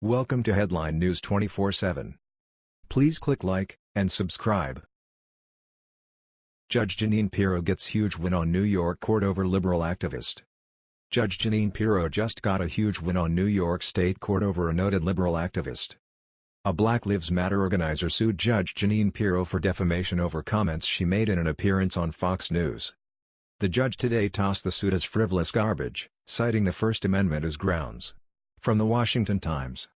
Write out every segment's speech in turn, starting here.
Welcome to Headline News 24/7. Please click like and subscribe. Judge Jeanine Pirro gets huge win on New York court over liberal activist. Judge Jeanine Pirro just got a huge win on New York State Court over a noted liberal activist. A Black Lives Matter organizer sued Judge Jeanine Pirro for defamation over comments she made in an appearance on Fox News. The judge today tossed the suit as frivolous garbage, citing the First Amendment as grounds. From The Washington Times.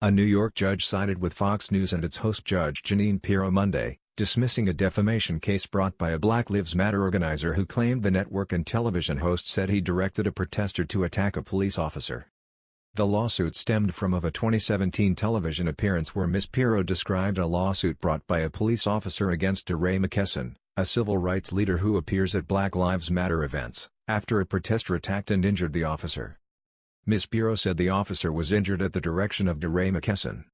A New York judge sided with Fox News and its host Judge Jeanine Pirro Monday, dismissing a defamation case brought by a Black Lives Matter organizer who claimed the network and television host said he directed a protester to attack a police officer. The lawsuit stemmed from of a 2017 television appearance where Ms. Pirro described a lawsuit brought by a police officer against DeRay McKesson, a civil rights leader who appears at Black Lives Matter events, after a protester attacked and injured the officer. Ms. Pirro said the officer was injured at the direction of DeRay McKesson.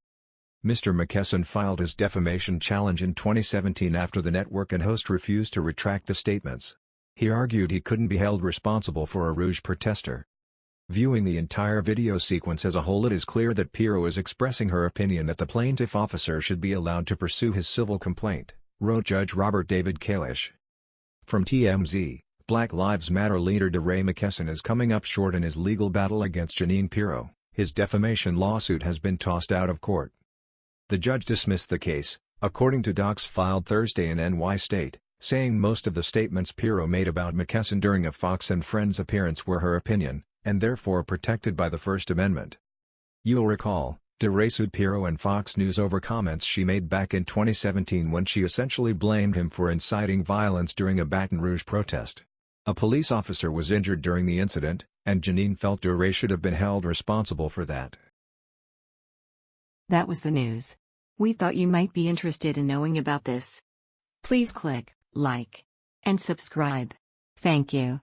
Mr. McKesson filed his defamation challenge in 2017 after the network and host refused to retract the statements. He argued he couldn't be held responsible for a Rouge protester. Viewing the entire video sequence as a whole it is clear that Pirro is expressing her opinion that the plaintiff officer should be allowed to pursue his civil complaint, wrote Judge Robert David Kalish. From TMZ Black Lives Matter leader DeRay McKesson is coming up short in his legal battle against Jeanine Pirro. His defamation lawsuit has been tossed out of court. The judge dismissed the case, according to docs filed Thursday in NY State, saying most of the statements Pirro made about McKesson during a Fox and Friends appearance were her opinion, and therefore protected by the First Amendment. You'll recall, DeRay sued Pirro and Fox News over comments she made back in 2017 when she essentially blamed him for inciting violence during a Baton Rouge protest. A police officer was injured during the incident, and Jeanine felt DeRay should have been held responsible for that. That was the news. We thought you might be interested in knowing about this. Please click like and subscribe. Thank you.